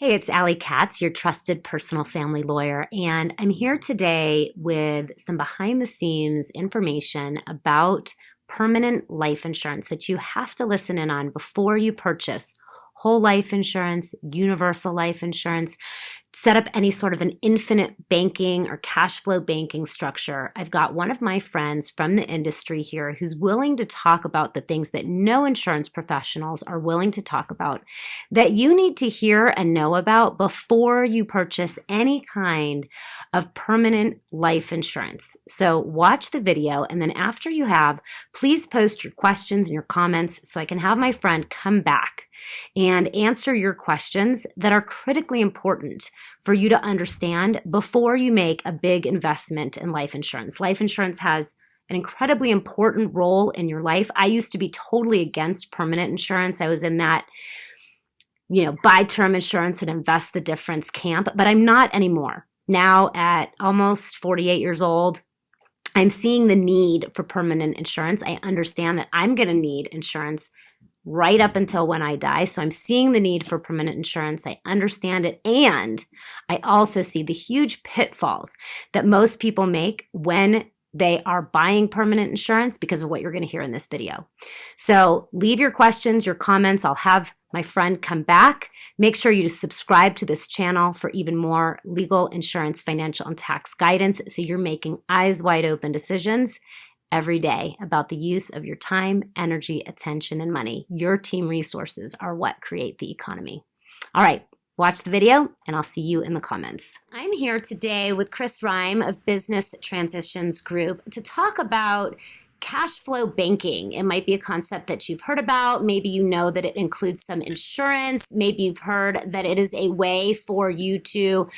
Hey, it's Ali Katz, your trusted personal family lawyer, and I'm here today with some behind the scenes information about permanent life insurance that you have to listen in on before you purchase whole life insurance, universal life insurance, set up any sort of an infinite banking or cash flow banking structure. I've got one of my friends from the industry here who's willing to talk about the things that no insurance professionals are willing to talk about that you need to hear and know about before you purchase any kind of permanent life insurance. So watch the video and then after you have, please post your questions and your comments so I can have my friend come back and answer your questions that are critically important for you to understand before you make a big investment in life insurance. Life insurance has an incredibly important role in your life. I used to be totally against permanent insurance. I was in that you know, buy term insurance and invest the difference camp, but I'm not anymore. Now at almost 48 years old, I'm seeing the need for permanent insurance. I understand that I'm going to need insurance right up until when I die. So I'm seeing the need for permanent insurance. I understand it. And I also see the huge pitfalls that most people make when they are buying permanent insurance because of what you're going to hear in this video. So leave your questions, your comments. I'll have my friend come back. Make sure you subscribe to this channel for even more legal, insurance, financial, and tax guidance so you're making eyes wide open decisions every day about the use of your time, energy, attention, and money. Your team resources are what create the economy. All right, watch the video and I'll see you in the comments. I'm here today with Chris Rhyme of Business Transitions Group to talk about cash flow banking. It might be a concept that you've heard about. Maybe you know that it includes some insurance. Maybe you've heard that it is a way for you to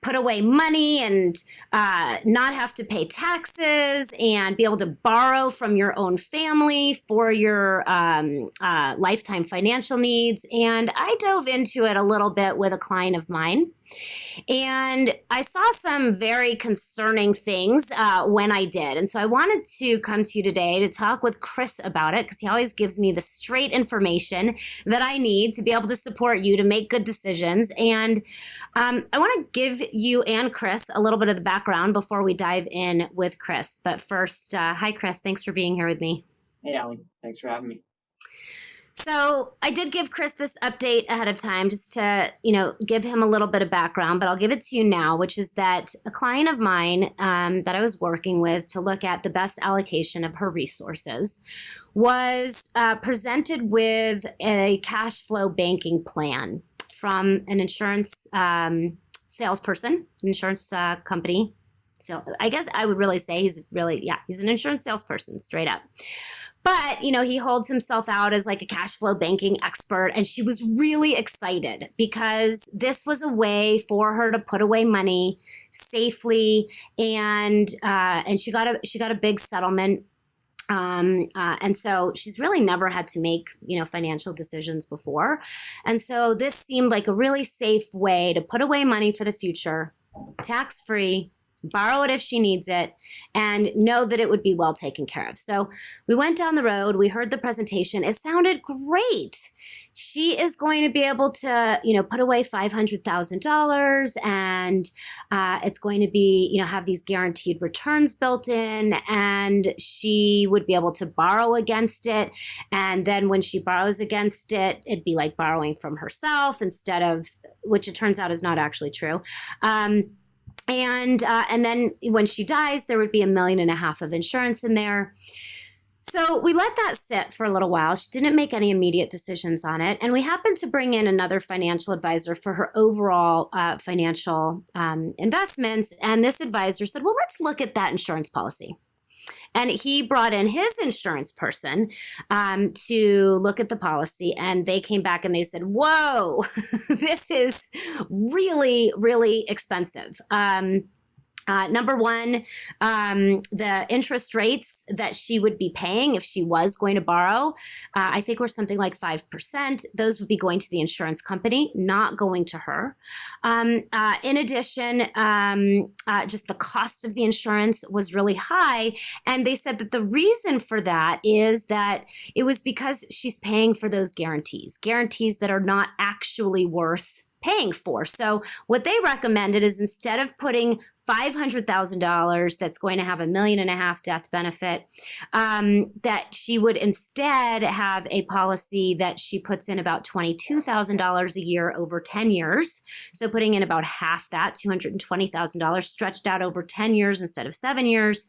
put away money and uh, not have to pay taxes and be able to borrow from your own family for your um, uh, lifetime financial needs. And I dove into it a little bit with a client of mine. And I saw some very concerning things uh, when I did. And so I wanted to come to you today to talk with Chris about it because he always gives me the straight information that I need to be able to support you to make good decisions. And um, I want to give you and Chris a little bit of the background before we dive in with Chris. But first, uh, hi, Chris. Thanks for being here with me. Hey, Ali. Thanks for having me. So I did give Chris this update ahead of time just to, you know, give him a little bit of background, but I'll give it to you now, which is that a client of mine um, that I was working with to look at the best allocation of her resources was uh, presented with a cash flow banking plan from an insurance um, salesperson, insurance uh, company. So I guess I would really say he's really, yeah, he's an insurance salesperson straight up. But, you know, he holds himself out as like a cash flow banking expert. And she was really excited because this was a way for her to put away money safely. And, uh, and she got a, she got a big settlement um, uh, and so she's really never had to make, you know, financial decisions before. And so this seemed like a really safe way to put away money for the future, tax free, borrow it if she needs it, and know that it would be well taken care of. So we went down the road, we heard the presentation. It sounded great. She is going to be able to, you know, put away $500,000 and uh, it's going to be, you know, have these guaranteed returns built in and she would be able to borrow against it. And then when she borrows against it, it'd be like borrowing from herself instead of, which it turns out is not actually true. Um, and uh, and then when she dies, there would be a million and a half of insurance in there. So we let that sit for a little while. She didn't make any immediate decisions on it. And we happened to bring in another financial advisor for her overall uh, financial um, investments. And this advisor said, well, let's look at that insurance policy. And he brought in his insurance person um, to look at the policy. And they came back and they said, Whoa, this is really, really expensive. Um, uh, number one, um, the interest rates that she would be paying if she was going to borrow, uh, I think were something like 5%. Those would be going to the insurance company, not going to her. Um, uh, in addition, um, uh, just the cost of the insurance was really high. And they said that the reason for that is that it was because she's paying for those guarantees, guarantees that are not actually worth paying for. So what they recommended is instead of putting $500,000 that's going to have a million and a half death benefit, um, that she would instead have a policy that she puts in about $22,000 a year over 10 years. So putting in about half that, $220,000 stretched out over 10 years instead of seven years,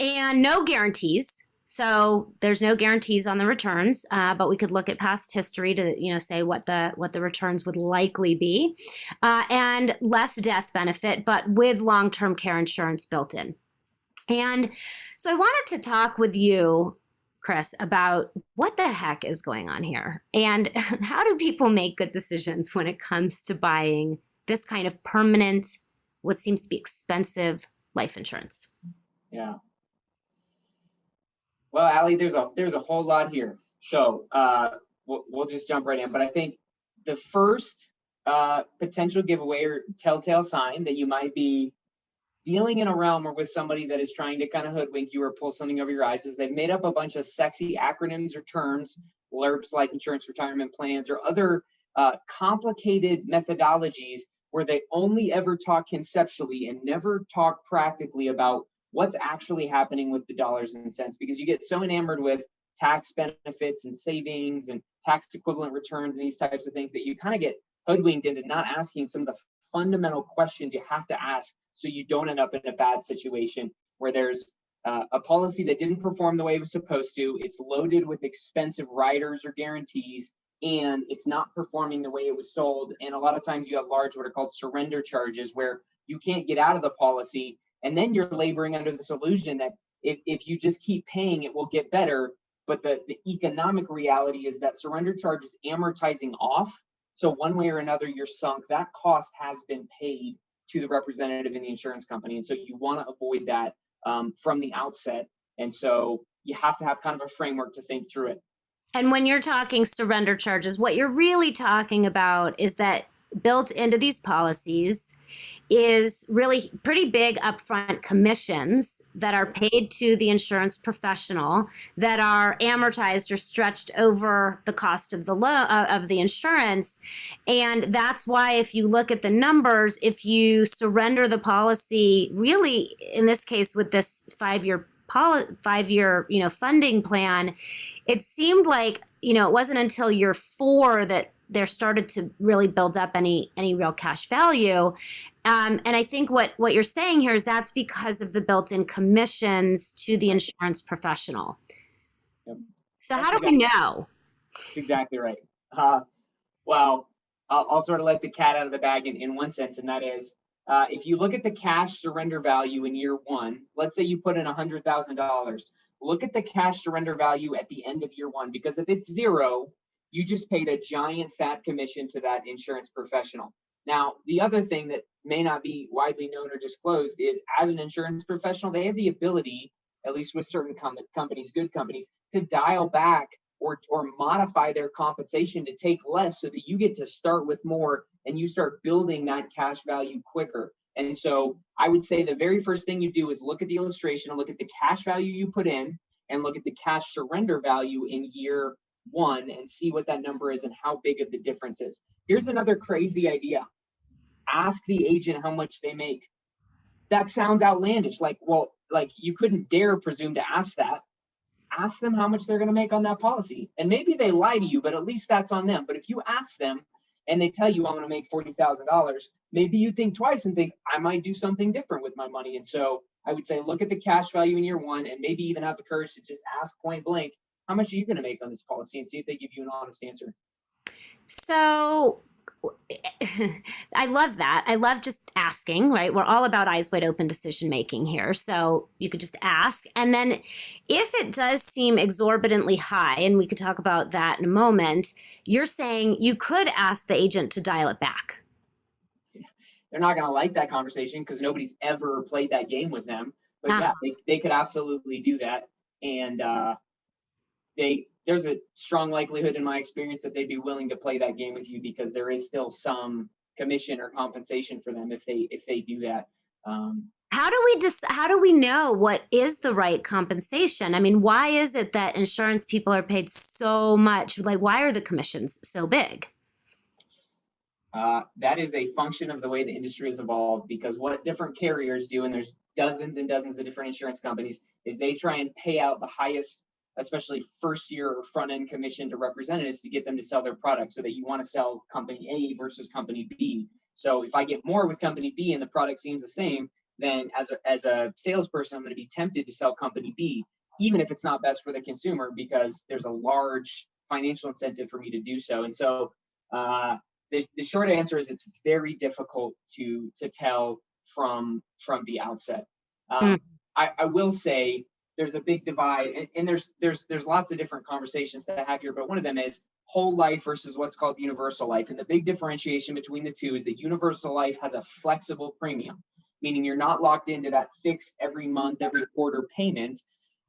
and no guarantees. So there's no guarantees on the returns, uh, but we could look at past history to you know say what the what the returns would likely be, uh, and less death benefit, but with long term care insurance built in. And so I wanted to talk with you, Chris, about what the heck is going on here, and how do people make good decisions when it comes to buying this kind of permanent, what seems to be expensive life insurance. Yeah. Well, Ali, there's a there's a whole lot here. So uh, we'll, we'll just jump right in. But I think the first uh, potential giveaway or telltale sign that you might be dealing in a realm or with somebody that is trying to kind of hoodwink you or pull something over your eyes is they've made up a bunch of sexy acronyms or terms, LIRPs, life insurance retirement plans, or other uh, complicated methodologies where they only ever talk conceptually and never talk practically about what's actually happening with the dollars and cents because you get so enamored with tax benefits and savings and tax equivalent returns and these types of things that you kind of get hoodwinked into not asking some of the fundamental questions you have to ask so you don't end up in a bad situation where there's uh, a policy that didn't perform the way it was supposed to, it's loaded with expensive riders or guarantees, and it's not performing the way it was sold. And a lot of times you have large, what are called surrender charges, where you can't get out of the policy and then you're laboring under this illusion that if, if you just keep paying, it will get better. But the, the economic reality is that surrender charge is amortizing off. So one way or another, you're sunk. That cost has been paid to the representative in the insurance company. And so you want to avoid that um, from the outset. And so you have to have kind of a framework to think through it. And when you're talking surrender charges, what you're really talking about is that built into these policies is really pretty big upfront commissions that are paid to the insurance professional that are amortized or stretched over the cost of the loan uh, of the insurance. And that's why if you look at the numbers if you surrender the policy really in this case with this 5 year poli- 5 year you know funding plan it seemed like you know it wasn't until year 4 that there started to really build up any any real cash value um, and I think what what you're saying here is that's because of the built-in commissions to the insurance professional. Yep. So that's how do exactly, we know? That's exactly right. Uh, well, I'll, I'll, sort of let the cat out of the bag in, in one sense, and that is uh, if you look at the cash surrender value in year one, let's say you put in $100,000, look at the cash surrender value at the end of year one, because if it's zero, you just paid a giant fat commission to that insurance professional. Now, the other thing that may not be widely known or disclosed is as an insurance professional, they have the ability, at least with certain com- companies, good companies, to dial back or, or modify their compensation to take less so that you get to start with more and you start building that cash value quicker. And so I would say the very first thing you do is look at the illustration and look at the cash value you put in and look at the cash surrender value in year one and see what that number is and how big of the difference is. Here's another crazy idea ask the agent how much they make. That sounds outlandish. Like, well, like you couldn't dare presume to ask that. Ask them how much they're going to make on that policy. And maybe they lie to you, but at least that's on them. But if you ask them and they tell you I'm going to make $40,000, maybe you think twice and think I might do something different with my money. And so I would say look at the cash value in year one and maybe even have the courage to just ask point blank, how much are you going to make on this policy and see if they give you an honest answer. So I love that. I love just asking, right? We're all about eyes wide open decision making here. So you could just ask. And then if it does seem exorbitantly high, and we could talk about that in a moment, you're saying you could ask the agent to dial it back. They're not going to like that conversation because nobody's ever played that game with them. But ah. yeah, they, they could absolutely do that. And uh, they there's a strong likelihood in my experience that they'd be willing to play that game with you because there is still some commission or compensation for them if they if they do that. Um, how do we just how do we know what is the right compensation? I mean, why is it that insurance people are paid so much? Like, why are the commissions so big? Uh, that is a function of the way the industry has evolved because what different carriers do, and there's dozens and dozens of different insurance companies, is they try and pay out the highest, especially first year or front end commission to representatives to get them to sell their product so that you want to sell company A versus company B. So if I get more with company B and the product seems the same, then as a, as a salesperson, I'm going to be tempted to sell company B, even if it's not best for the consumer because there's a large financial incentive for me to do so. And so uh, the, the short answer is it's very difficult to to tell from from the outset. Um, mm. I, I will say there's a big divide, and, and, there's there's there's lots of different conversations that i have here. But one of them is whole life versus what's called universal life, and the big differentiation between the two is that universal life has a flexible premium, meaning you're not locked into that fixed every month, every quarter payment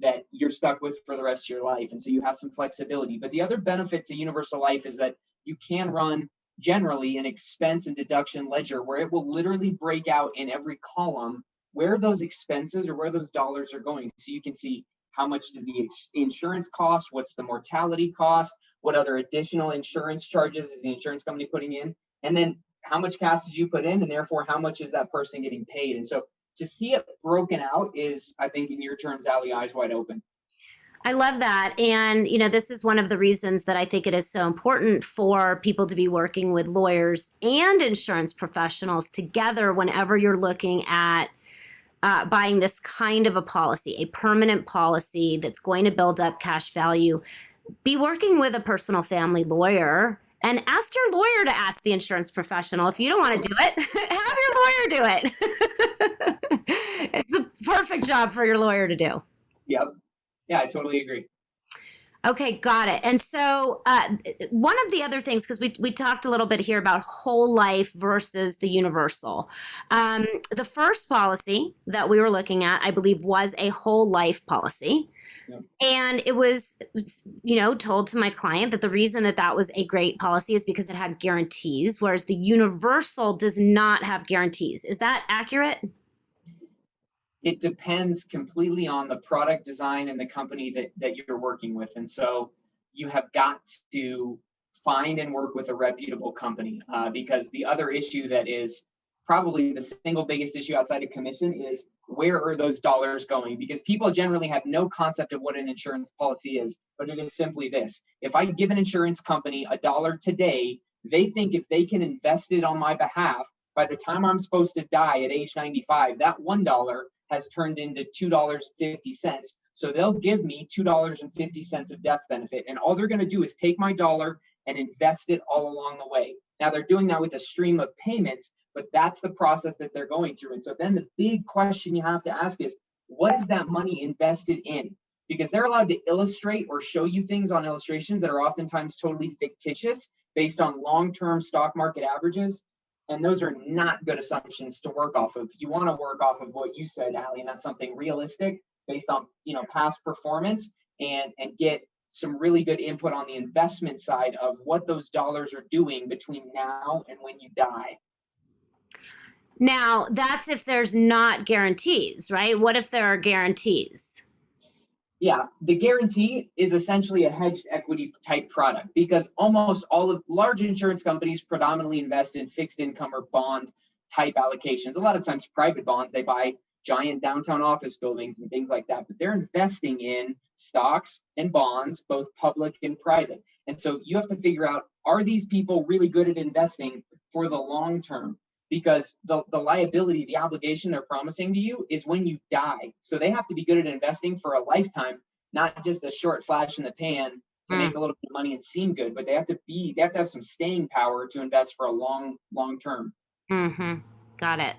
that you're stuck with for the rest of your life, and so you have some flexibility. But the other benefit to universal life is that you can run generally an expense and deduction ledger where it will literally break out in every column where those expenses or where those dollars are going. So you can see how much does the insurance cost, what's the mortality cost, what other additional insurance charges is the insurance company putting in, and then how much cash did you put in, and therefore how much is that person getting paid. And so to see it broken out is, I think, in your terms, Ali, eyes wide open. I love that. And, you know, this is one of the reasons that I think it is so important for people to be working with lawyers and insurance professionals together whenever you're looking at uh, buying this kind of a policy, a permanent policy that's going to build up cash value. Be working with a personal family lawyer and ask your lawyer to ask the insurance professional. If you don't want to do it, have your lawyer do it. it's the perfect job for your lawyer to do. Yep yeah, I totally agree. Okay, got it. And so, uh, one of the other things, because we we talked a little bit here about whole life versus the universal. Um, the first policy that we were looking at, I believe, was a whole life policy. And it was, you know, told to my client that the reason that that was a great policy is because it had guarantees, whereas the universal does not have guarantees. Is that accurate? It depends completely on the product design and the company that, that you're working with. And so you have got to find and work with a reputable company uh, because the other issue that is probably the single biggest issue outside of commission is where are those dollars going? Because people generally have no concept of what an insurance policy is, but it is simply this. If I give an insurance company a dollar today, they think if they can invest it on my behalf, by the time I'm supposed to die at age 95, that $1 has turned into $2.50. So they'll give me $2.50 of death benefit. And all they're going to do is take my dollar and invest it all along the way. Now they're doing that with a stream of payments, but that's the process that they're going through. And so then the big question you have to ask is what is that money invested in? Because they're allowed to illustrate or show you things on illustrations that are oftentimes totally fictitious based on long term stock market averages and those are not good assumptions to work off of. You want to work off of what you said, Ali, and that's something realistic based on you know past performance and and get some really good input on the investment side of what those dollars are doing between now and when you die. Now, that's if there's not guarantees, right? What if there are guarantees? Yeah, the guarantee is essentially a hedged equity type product because almost all of large insurance companies predominantly invest in fixed income or bond type allocations. A lot of times, private bonds, they buy giant downtown office buildings and things like that, but they're investing in stocks and bonds, both public and private. And so you have to figure out are these people really good at investing for the long term? Because the, the liability, the obligation they're promising to you is when you die. So they have to be good at investing for a lifetime, not just a short flash in the pan to mm. make a little bit of money and seem good, but they have to be, they have to have some staying power to invest for a long, long term. Mm-hmm. Got it.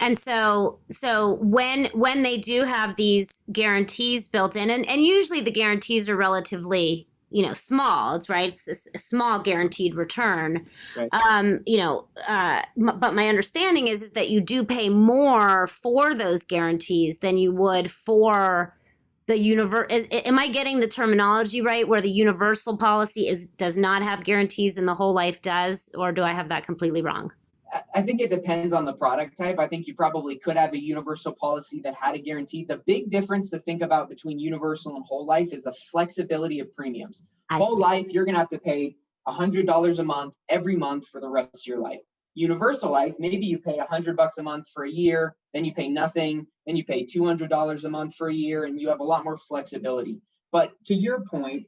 And so, so when when they do have these guarantees built in, and, and usually the guarantees are relatively you know small it's right it's a, small guaranteed return right. um you know uh m- but my understanding is is that you do pay more for those guarantees than you would for the universe am i getting the terminology right where the universal policy is does not have guarantees and the whole life does or do i have that completely wrong I think it depends on the product type. I think you probably could have a universal policy that had a guarantee. The big difference to think about between universal and whole life is the flexibility of premiums. I whole see. life, you're going to have to pay $100 a month every month for the rest of your life. Universal life, maybe you pay 100 bucks a month for a year, then you pay nothing, then you pay $200 a month for a year, and you have a lot more flexibility. But to your point,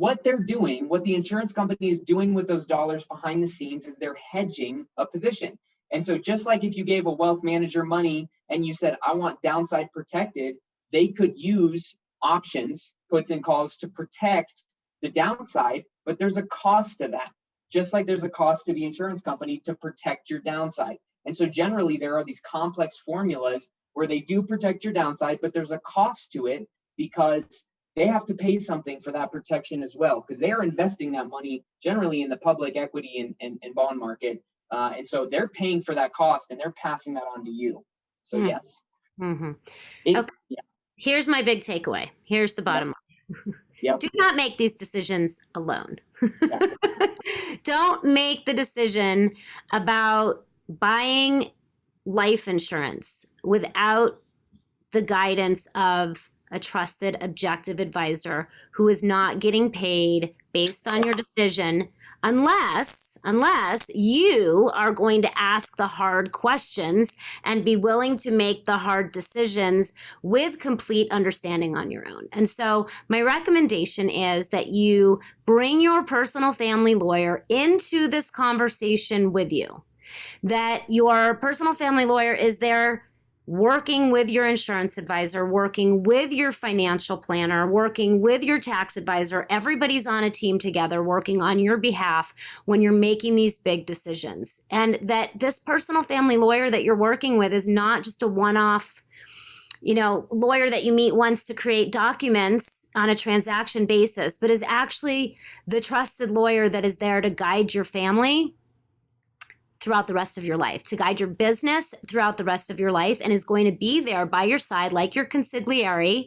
what they're doing, what the insurance company is doing with those dollars behind the scenes is they're hedging a position. And so just like if you gave a wealth manager money and you said, I want downside protected, they could use options, puts and calls to protect the downside, but there's a cost to that. Just like there's a cost to the insurance company to protect your downside. And so generally there are these complex formulas where they do protect your downside, but there's a cost to it because they have to pay something for that protection as well because they're investing that money generally in the public equity and, and, and bond market uh, and so they're paying for that cost and they're passing that on to you. So mm. yes. Mm-hmm. It, okay. Yeah. Here's my big takeaway. Here's the bottom yep. line. Yep. Do not make these decisions alone. Don't make the decision about buying life insurance without the guidance of a trusted, objective advisor who is not getting paid based on your decision unless unless you are going to ask the hard questions and be willing to make the hard decisions with complete understanding on your own. And so, my recommendation is that you bring your personal family lawyer into this conversation with you. That your personal family lawyer is there working with your insurance advisor, working with your financial planner, working with your tax advisor. Everybody's on a team together working on your behalf when you're making these big decisions. And that this personal family lawyer that you're working with is not just a one off, you know, lawyer that you meet once to create documents on a transaction basis, but is actually the trusted lawyer that is there to guide your family throughout the rest of your life, to guide your business throughout the rest of your life, and is going to be there by your side, like your consigliere,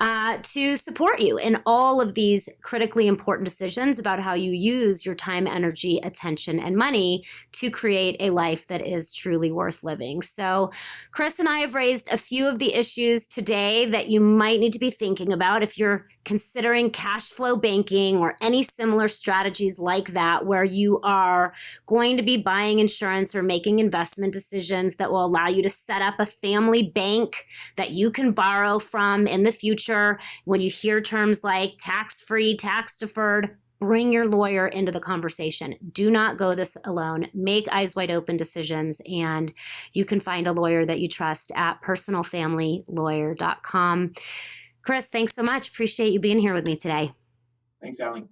uh, to support you in all of these critically important decisions about how you use your time, energy, attention, and money to create a life that is truly worth living. So, Chris and I have raised a few of the issues today that you might need to be thinking about if you're considering cash flow banking or any similar strategies like that, where you are going to be buying insurance or making investment decisions that will allow you to set up a family bank that you can borrow from in the future. When you hear terms like tax free, tax deferred, bring your lawyer into the conversation. Do not go this alone. Make eyes wide open decisions, and you can find a lawyer that you trust at personalfamilylawyer.com. Chris, thanks so much. Appreciate you being here with me today. Thanks, Ali.